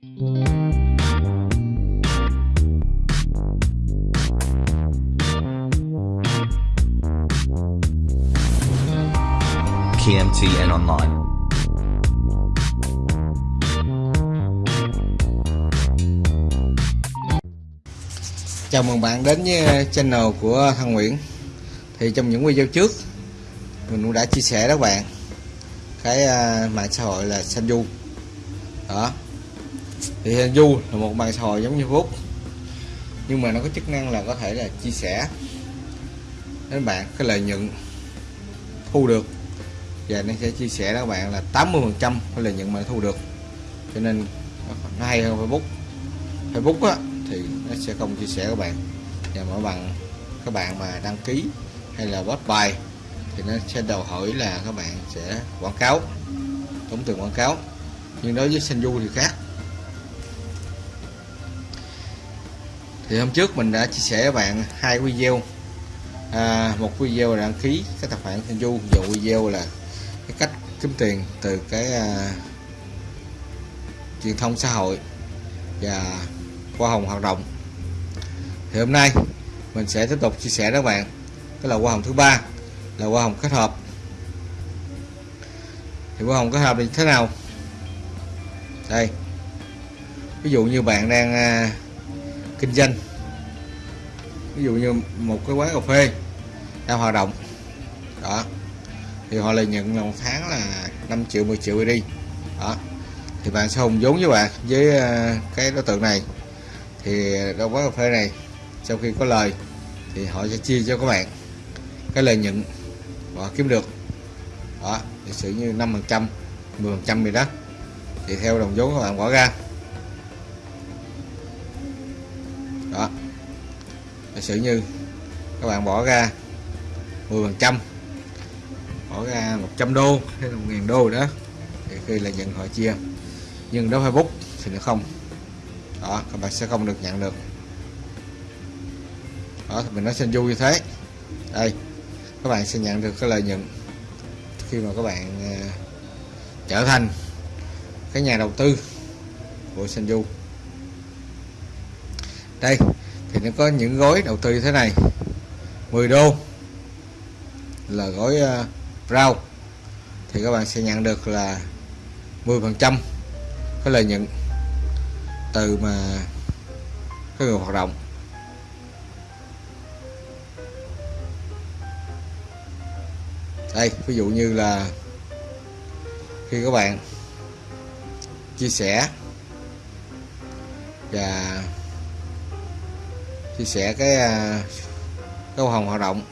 KMTN Online. Chào mừng bạn đến với channel của Thăng Nguyễn. Thì trong những video trước, Mình cũng đã chia sẻ đó các bạn. Cái à, mạng xã hội là Sanju. Đó. Thì Du là một mạng xã hội giống như Facebook Nhưng mà nó có chức năng là có thể là chia sẻ Đến bạn, cái lợi nhuận Thu được. Và nó sẽ chia sẻ đó các bạn là 80% cái lợi nhuận mà nó thu được. Cho nên nó hay hơn Facebook. Facebook á, thì nó sẽ không chia sẻ các bạn. Và mỗi bằng các bạn mà đăng ký hay là post bài thì nó sẽ đòi hỏi là các bạn sẽ quảng cáo, tốn tiền quảng cáo. Nhưng đối với Senju thì khác. Thì hôm trước mình đã chia sẻ với bạn hai video. À, một video là đăng ký cái tài khoản du và video là cái cách kiếm tiền từ cái à, truyền thông xã hội và hoa hồng hoạt động. Thì hôm nay mình sẽ tiếp tục chia sẻ với các bạn cái là hoa hồng thứ ba là hoa hồng kết hợp. Thì hoa hồng kết hợp thì thế nào? Đây ví dụ như bạn đang à, kinh doanh. Ví dụ như một cái quán cà phê đang hoạt động. Đó. Thì họ lợi nhận là một tháng là 5 triệu 10 triệu đi. Đó. Thì bạn sẽ hùng vốn với bạn, với ờ, cái đối tượng này. Thì đâu quán cà phê này, sau khi có lời, thì họ sẽ chia cho các bạn cái lợi nhuận họ kiếm được. Đó. Thì sự như 5 phần trăm 10 phần trăm gì đó. Thì theo đồng vốn các bạn bỏ ra. Giả sử như các bạn bỏ ra 10 phần trăm bỏ ra 100 đô hay là 1.000 đô đó thì khi là nhận họ chia. Nhưng đối Facebook thì nó không. Đó các bạn sẽ không được nhận được. Đó thì mình nói xin du như thế. Đây các bạn sẽ nhận được cái lợi nhuận khi mà các bạn uh, trở thành cái nhà đầu tư của Senju đây thì nó có những gói đầu tư như thế này. 10 đô là gói uh, rau. Thì các bạn sẽ nhận được là 10 phần trăm cái lợi nhuận từ mà cái người hoạt động. Đây ví dụ như là khi các bạn chia sẻ và chia sẻ cái à, câu hồng hoạt động.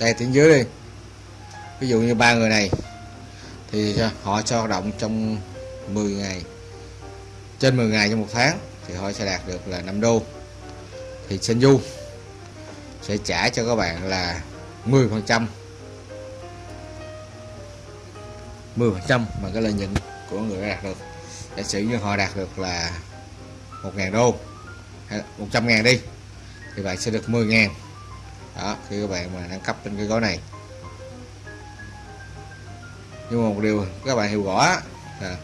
Đây, tiếng dưới đi. Ví dụ như ba người này, thì họ cho hoạt động trong 10 ngày. Trên 10 ngày trong một tháng thì họ sẽ đạt được là 5 đô. Thì Senju sẽ trả cho các bạn là 10 phần trăm. 10 phần trăm mà cái lợi nhuận của người đạt được. Giả sử như họ đạt được là 1.000 đô, hay 100 ngàn đi, thì bạn sẽ được 10 ngàn. Đó, khi các bạn mà nâng cấp trên cái gói này. Nhưng mà một điều các bạn hiểu rõ là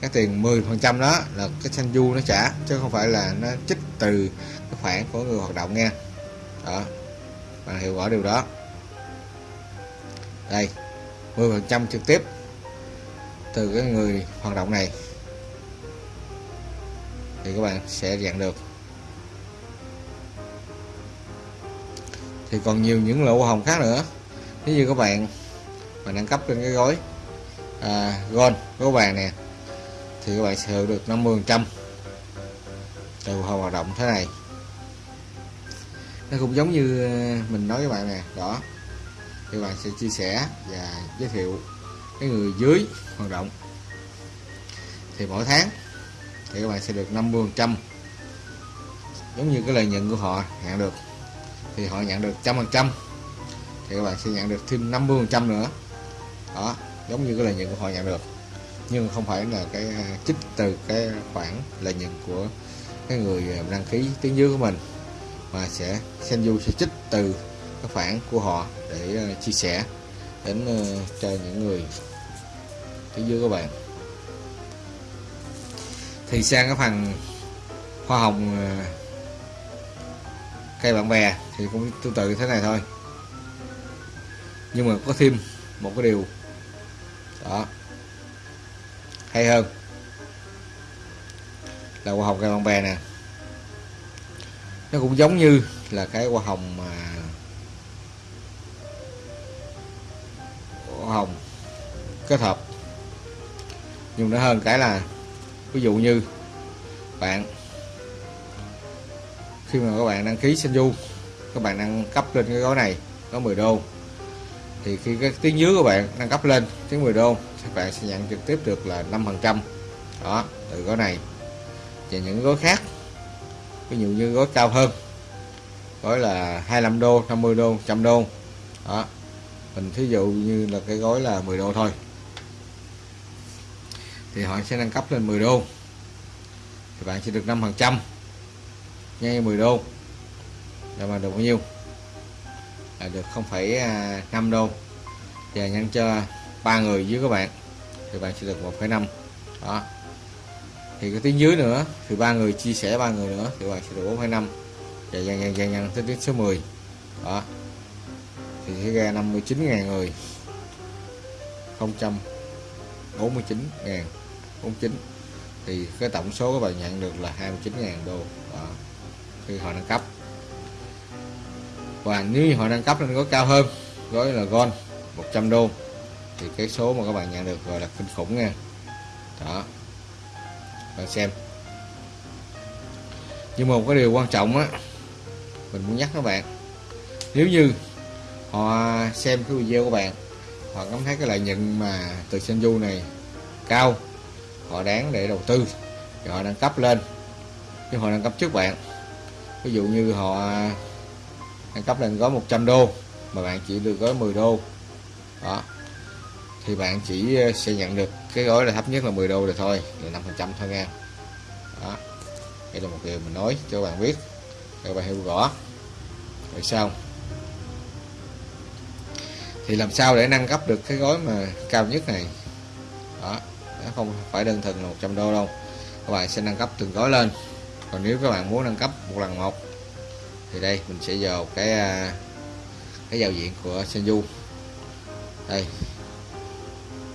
cái tiền 10 phần trăm đó là cái xanh du nó trả, chứ không phải là nó trích từ cái khoản của người hoạt động nha. Đó bạn hiểu rõ điều đó. Đây 10 phần trăm trực tiếp từ cái người hoạt động này. Thì các bạn sẽ nhận được. Thì còn nhiều những lỗ hồng khác nữa. Nếu như các bạn mà nâng cấp trên cái gói à, gold gói vàng nè thì các bạn sẽ hưởng được 50 trăm từ hoạt động thế này nó cũng giống như ờ, mình nói với bạn nè, đó. Thì bạn sẽ chia sẻ và giới thiệu cái người dưới hoạt động. Thì mỗi tháng thì các bạn sẽ được 50 trăm. Giống như cái lợi nhuận của họ, nhận được. Thì họ nhận được trăm phần trăm. Thì các bạn sẽ nhận được thêm 50 phần trăm nữa. Đó, giống như cái lợi nhuận của họ nhận được. Nhưng không phải là cái à, trích từ cái khoản lợi nhuận của cái người à, đăng ký tiếng dưới của mình mà sẽ Senju sẽ trích từ các khoản của họ để uh, chia sẻ đến uh, cho những người phía dưới các bạn. Thì sang cái phần hoa hồng uh, cây bạn bè thì cũng tương tự thế này thôi. Nhưng mà có thêm một cái điều. Đó. Hay hơn. Là hoa hồng cây bạn bè nè nó cũng giống như là cái hoa hồng mà hoa hồng kết hợp. Nhưng nó hơn cái là, ví dụ như bạn khi mà các bạn đăng ký sinh du, các bạn đăng cấp lên cái gói này có 10 đô, thì khi cái tiếng dưới của bạn nâng cấp lên tiếng 10 đô các bạn sẽ nhận trực tiếp được là 5 phần trăm. Đó, từ gói này. Và những gói khác ví dụ như gói cao hơn gói là 25 đô 50 đô 100 đô. Đó. Mình thí dụ như là cái gói là 10 đô thôi. Thì họ sẽ nâng cấp lên 10 đô. Thì bạn sẽ được 5 phần trăm. Ngay 10 đô. Là mà được bao nhiêu là được 0,5 à, đô. Và nhân cho ba người dưới các bạn thì bạn sẽ được 1,5 đó thì cái tiếng dưới nữa thì ba người chia sẻ ba người nữa thì bạn sẽ được 4,5 và dần dần dần dần tới tiếng số 10 đó. Thì sẽ ra 59.000 người. 049 ngàn. 49 thì cái tổng số các bạn nhận được là 29.000 đô. Đó. Khi họ nâng cấp. Và nếu như họ nâng cấp lên gói cao hơn gói là gold 100 đô. Thì cái số mà các bạn nhận được gọi là kinh khủng nha. Đó bạn xem. Nhưng mà một cái điều quan trọng á, mình muốn nhắc các bạn, nếu như họ xem cái video của bạn, họ cảm thấy cái lợi nhuận mà từ Senju này cao, họ đáng để đầu tư, thì họ nâng cấp lên. Chứ họ nâng cấp trước bạn, ví dụ như họ nâng cấp lên gói 100 đô, mà bạn chỉ được gói 10 đô, đó, thì bạn chỉ ờ, sẽ nhận được cái gói là thấp nhất là 10 đô rồi thôi là 5 phần trăm thôi nha đó, đây là một điều mình nói cho bạn biết để bạn hiểu rõ. Rồi sao? Thì làm sao để nâng cấp được cái gói mà cao nhất này? Đó, nó không phải đơn thuần là 100 đô đâu. Các bạn sẽ nâng cấp từng gói lên. Còn nếu các bạn muốn nâng cấp một lần một, thì đây, mình sẽ vào cái à, cái giao diện của Senju. Đây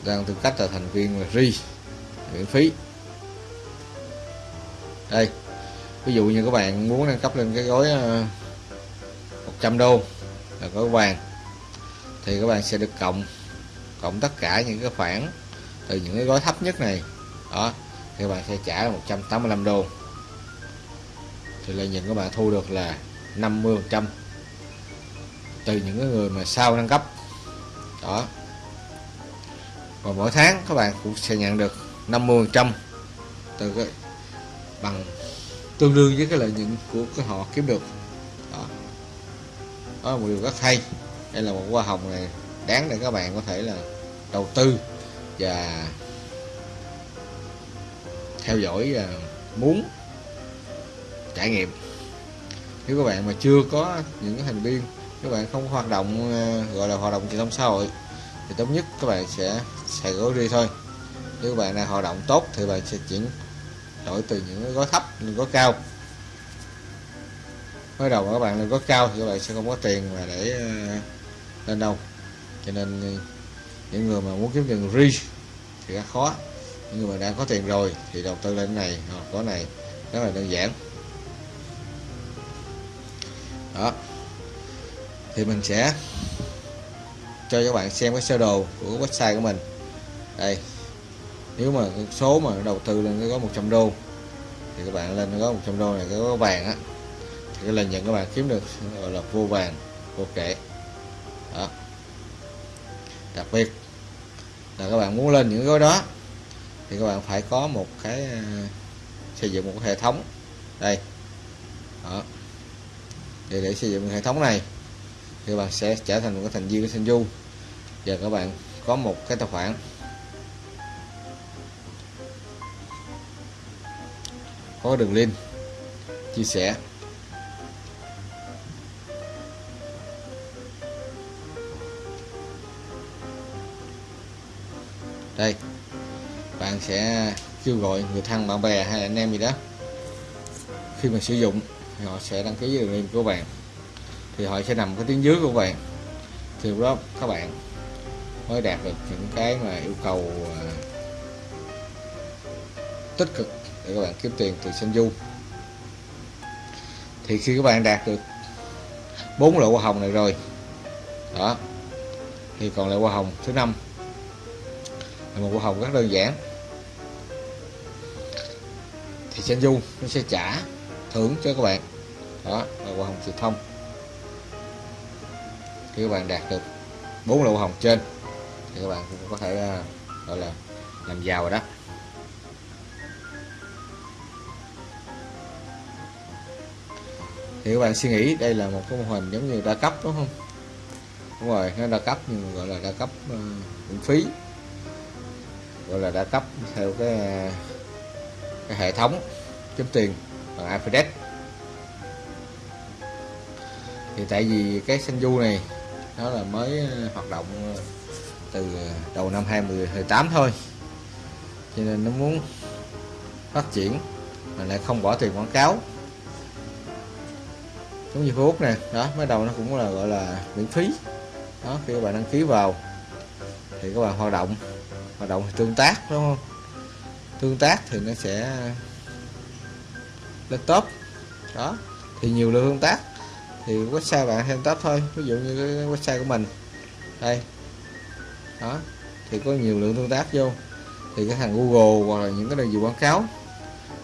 đang tư cách là thành viên là ri miễn phí. Đây, ví dụ như các bạn muốn nâng cấp lên cái gói ờ, 100 đô là gói vàng, thì các bạn sẽ được cộng cộng tất cả những cái khoản từ những cái gói thấp nhất này. Đó, thì các bạn sẽ trả là 185 đô. Thì lợi nhuận các bạn thu được là 50 phần trăm từ những cái người mà sau nâng cấp. Đó và mỗi tháng các bạn cũng sẽ nhận được 50 phần trăm từ cái, bằng tương đương với cái lợi nhuận của cái họ kiếm được. Đó. Đó là một điều rất hay. Đây là một hoa hồng này đáng để các bạn có thể là đầu tư và theo dõi và muốn trải nghiệm. Nếu các bạn mà chưa có những cái thành viên, các bạn không hoạt động ờ, gọi là hoạt động truyền thông xã hội, thì tốt nhất các bạn sẽ xài gói ri thôi. Nếu bạn nào hoạt động tốt thì bạn sẽ chuyển đổi từ những gói thấp lên gói cao. Mới đầu mà các bạn lên gói cao thì các bạn sẽ không có tiền mà để ờ, lên đâu. Cho nên những người mà muốn kiếm tiền ri thì rất khó. Những người mà đã có tiền rồi thì đầu tư lên này hoặc có này, rất là đơn giản. Đó. Thì mình sẽ cho các bạn xem cái sơ đồ của website của mình đây. Nếu mà số mà đầu tư lên cái có 100 đô, thì các bạn lên có 100 đô này cái có vàng á, thì cái lợi nhuận các bạn kiếm được gọi là vô vàng, vô kể. Đó. Đặc biệt là các bạn muốn lên những gói đó, thì các bạn phải có một cái à, xây dựng một cái hệ thống. Đây. Đó. Để để xây dựng hệ thống này, thì các bạn sẽ trở thành một cái thành viên của Senju và các bạn có một cái tài khoản. Có đường link, chia sẻ. Đây, bạn sẽ kêu gọi người thân, bạn bè hay anh em gì đó. Khi mà sử dụng thì họ sẽ đăng ký đường link của bạn. Thì họ sẽ nằm cái tiếng dưới của bạn. Thì đó các bạn mới đạt được những cái mà yêu cầu à, tích cực để các bạn kiếm tiền từ sinh du. Thì khi các bạn đạt được bốn loại hoa hồng này rồi, đó, thì còn lại hoa hồng thứ năm là một hoa hồng rất đơn giản. Thì sinh du nó sẽ trả thưởng cho các bạn, đó, là hoa hồng truyền thông. Khi các bạn đạt được bốn loại hoa hồng trên, thì các bạn cũng có thể à, gọi là làm giàu rồi đó. Thì các bạn suy nghĩ đây là một cái mô hình giống như đa cấp đúng không? Đúng rồi nó đa cấp nhưng gọi là đa cấp uh, miễn phí. Gọi là đa cấp theo cái, cái hệ thống kiếm tiền bằng Alphabet thì tại vì cái xanh du này nó là mới ờ, hoạt động ờ, từ đầu năm 2018 thôi. Cho nên nó muốn phát triển mà lại không bỏ tiền quảng cáo giống như Facebook nè. Đó mới đầu nó cũng là, gọi là, miễn phí. Đó, khi các bạn đăng ký vào, thì các bạn hoạt động. Hoạt động tương tác, đúng không? Tương tác thì nó sẽ lên top đó, thì nhiều lượng tương tác. Thì website bạn thêm top thôi. Ví dụ như cái website của mình. Đây. Đó, thì có nhiều lượng tương tác vô. Thì cái thằng Google hoặc là những cái đơn vị quảng cáo,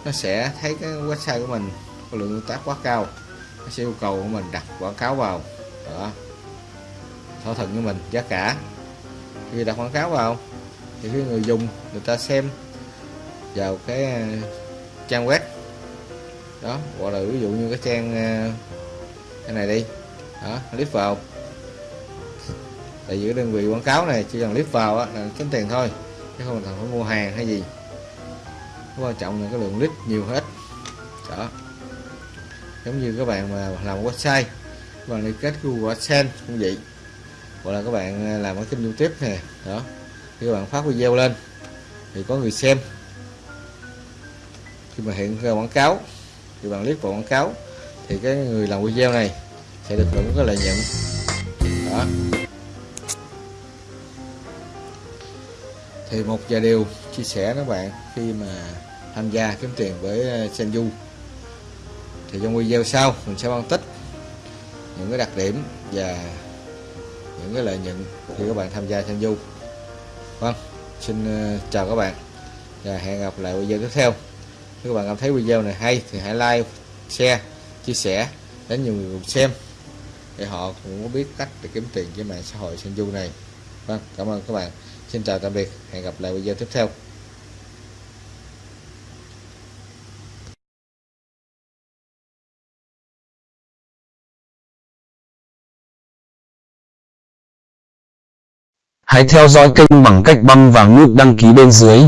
nó sẽ thấy cái website của mình có lượng tương tác quá cao nó sẽ yêu cầu của mình đặt quảng cáo vào. Đó. Thỏa thuận với mình giá cả. Khi đặt quảng cáo vào thì khi người dùng người ta xem vào cái uh, trang web. Đó hoặc là ví dụ như cái trang uh, cái này đi. Đó click vào. Tại vì cái đơn vị quảng cáo này chỉ cần click vào á, là kiếm tiền thôi chứ không cần phải mua hàng hay gì. Quan trọng là cái lượng click nhiều hết đó giống như các bạn mà làm website, các bạn liên kết Google AdSense cũng vậy. Hoặc là các bạn à, làm cái kênh YouTube nè, đó. Khi các bạn phát video lên, thì có người xem. Khi mà hiện ra quảng cáo, thì bạn click vào quảng cáo, thì cái người làm video này sẽ được hưởng cái lợi nhuận. Đó. Thì một vài điều chia sẻ các bạn khi mà tham gia kiếm tiền với à, Senju thì trong video sau mình sẽ phân tích những cái đặc điểm và những cái lợi nhuận khi các bạn tham gia sang du. Vâng xin ờ, chào các bạn và hẹn gặp lại video tiếp theo. Nếu các bạn cảm thấy video này hay thì hãy like, share, chia sẻ đến nhiều người cùng xem để họ cũng có biết cách để kiếm tiền với mạng xã hội sang du này. Vâng cảm ơn các bạn. Xin chào tạm biệt. Hẹn gặp lại video tiếp theo. Hãy theo dõi kênh bằng cách bấm vào nút đăng ký bên dưới.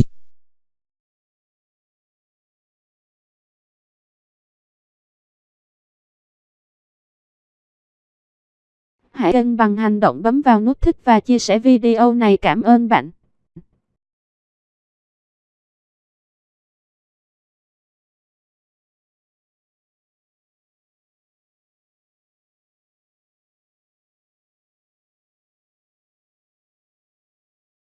Hãy kênh bằng hành động bấm vào nút thích và chia sẻ video này cảm ơn bạn.